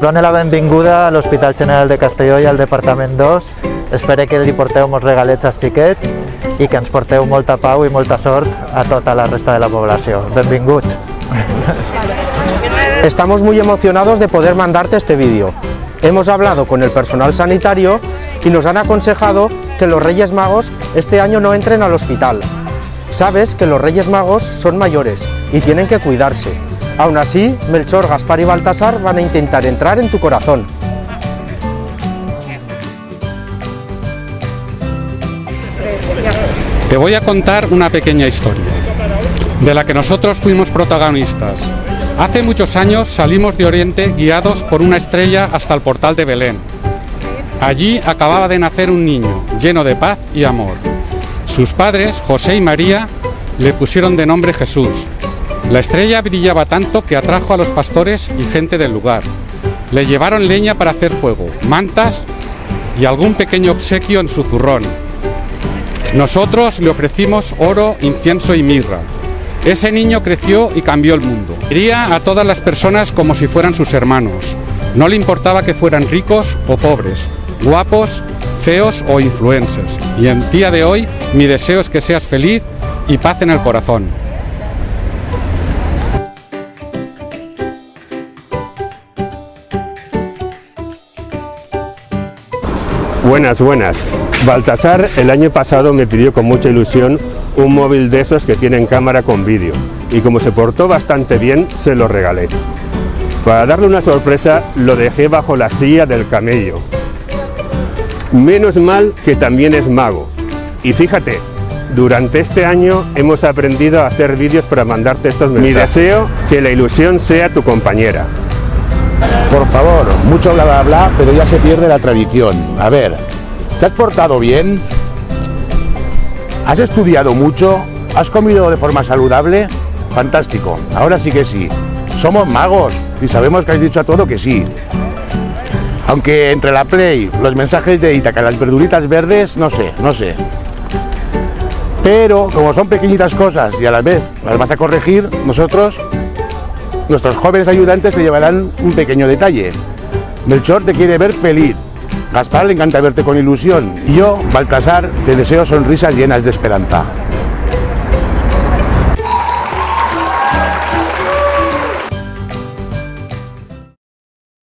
Done la benvinguda a l'Hospital General de Castelló i al Departament 2. Espero que li porteu molts regalets als xiquets i que ens porteu molta pau i molta sort a tota la resta de la població. Benvinguts! Estamos muy emocionados de poder mandarte este vídeo. Hemos hablado con el personal sanitario y nos han aconsejado que los Reyes Magos este año no entren al hospital. Sabes que los Reyes Magos son mayores y tienen que cuidarse. Aún así, Melchor, Gaspar y Baltasar van a intentar entrar en tu corazón. Te voy a contar una pequeña historia, de la que nosotros fuimos protagonistas. Hace muchos años salimos de Oriente guiados por una estrella hasta el portal de Belén. Allí acababa de nacer un niño, lleno de paz y amor. Sus padres, José y María, le pusieron de nombre Jesús. La estrella brillaba tanto que atrajo a los pastores y gente del lugar. Le llevaron leña para hacer fuego, mantas y algún pequeño obsequio en su zurrón. Nosotros le ofrecimos oro, incienso y mirra. Ese niño creció y cambió el mundo. Quería a todas las personas como si fueran sus hermanos. No le importaba que fueran ricos o pobres, guapos, feos o influencers. Y en día de hoy mi deseo es que seas feliz y paz en el corazón. Buenas, buenas. Baltasar el año pasado me pidió con mucha ilusión un móvil de esos que tienen cámara con vídeo y como se portó bastante bien se lo regalé. Para darle una sorpresa lo dejé bajo la silla del camello. Menos mal que también es mago. Y fíjate, durante este año hemos aprendido a hacer vídeos para mandarte estos mensajes. Mi deseo que la ilusión sea tu compañera. Por favor, mucho bla bla bla, pero ya se pierde la tradición. A ver, ¿te has portado bien? ¿Has estudiado mucho? ¿Has comido de forma saludable? Fantástico, ahora sí que sí. Somos magos y sabemos que has dicho a todo que sí. Aunque entre la Play, los mensajes de Itaca las verduritas verdes, no sé, no sé. Pero como son pequeñitas cosas y a la vez las vas a corregir, nosotros Nuestros jóvenes ayudantes te llevarán un pequeño detalle. Melchor te quiere ver feliz. Gaspar le encanta verte con ilusión. Y yo, Baltasar, te deseo sonrisas llenas de esperanza.